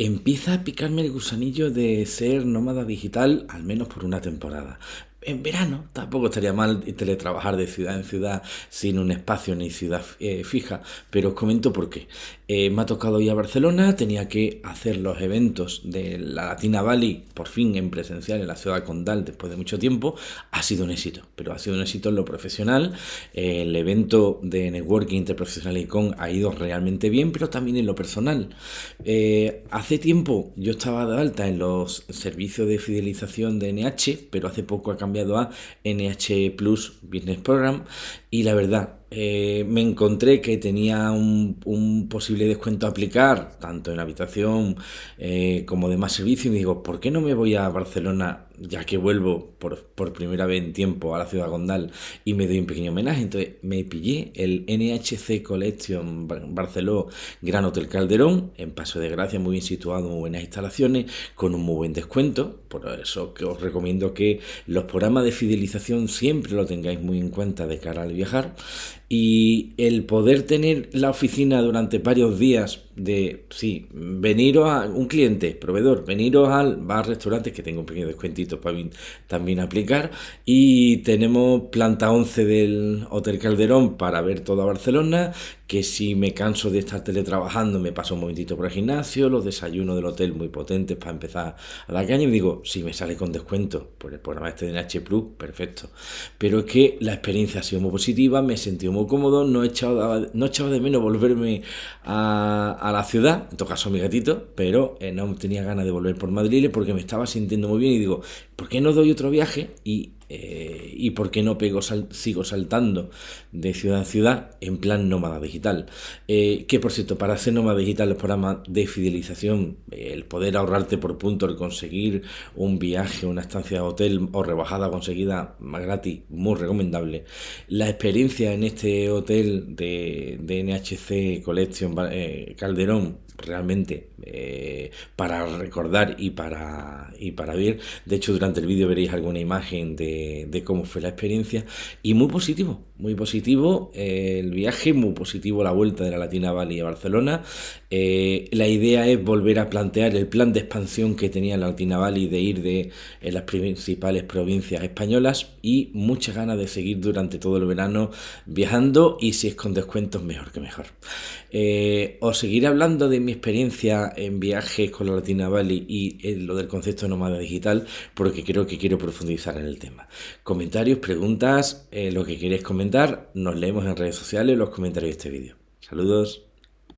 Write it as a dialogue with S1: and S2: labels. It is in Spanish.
S1: Empieza a picarme el gusanillo de ser nómada digital, al menos por una temporada. En verano tampoco estaría mal teletrabajar de ciudad en ciudad sin un espacio ni ciudad eh, fija, pero os comento por qué. Eh, me ha tocado ir a Barcelona, tenía que hacer los eventos de la Latina Valley por fin en presencial en la ciudad condal después de mucho tiempo. Ha sido un éxito, pero ha sido un éxito en lo profesional. Eh, el evento de networking interprofesional ICON ha ido realmente bien, pero también en lo personal. hace tiempo yo estaba de alta en los servicios de fidelización de NH, pero hace poco ha cambiado a NH Plus Business Program y la verdad eh, me encontré que tenía un, posible descuento a aplicar, tanto en habitación eh, como demás servicios, y digo, ¿por qué no me voy a Barcelona, ya que vuelvo por, primera vez en tiempo a la ciudad Gondal y me doy un pequeño homenaje? Entonces me pillé el NHC Collection Barceló Gran Hotel Calderón, en Paso de Gracia, muy bien situado, muy buenas instalaciones, con un muy buen descuento, por eso que os recomiendo que los programas de fidelización siempre lo tengáis muy en cuenta de cara al viajar y el poder tener la oficina durante varios días de, sí, veniros a un cliente, proveedor, veniros al bar, restaurante, que tengo un pequeño descuentito para también aplicar, y tenemos planta 11 del Hotel Calderón para ver toda Barcelona, que si me canso de estar teletrabajando me paso un momentito por el gimnasio, los desayunos del hotel muy potentes para empezar a la caña y digo, si me sale con descuento por el programa este de NH Plus, perfecto. Pero es que la experiencia ha sido muy positiva, me he sentido muy cómodo, no he echado, no de menos volverme a a la ciudad, en todo caso mi gatito, pero eh, no tenía ganas de volver por Madrid porque me estaba sintiendo muy bien y digo, ¿por qué no doy otro viaje? Y, eh, ¿y por qué no pego sigo saltando de ciudad a ciudad en plan nómada digital? Eh, que por cierto, para ser nómada digital, los programas de fidelización, el poder ahorrarte por punto, el conseguir un viaje, una estancia de hotel o rebajada conseguida más gratis, muy recomendable. La experiencia en este hotel de, de NHC Collection Calderón realmente eh, para recordar y para, y para ver. De hecho, durante el vídeo veréis alguna imagen de, cómo fue la experiencia y muy positivo, muy positivo eh, el viaje, muy positivo la vuelta de la Latina Valley a Barcelona. Eh, la idea es volver a plantear el plan de expansión que tenía la Latina Valley de ir de las principales provincias españolas y muchas ganas de seguir durante todo el verano viajando y si es con descuentos mejor que mejor. os seguiré hablando de mi experiencia en viajes con la Latina Valley y lo del concepto de nómada digital porque creo que quiero profundizar en el tema. Comentarios, preguntas, eh, lo que queréis nos leemos en redes sociales los comentarios de este vídeo. Saludos.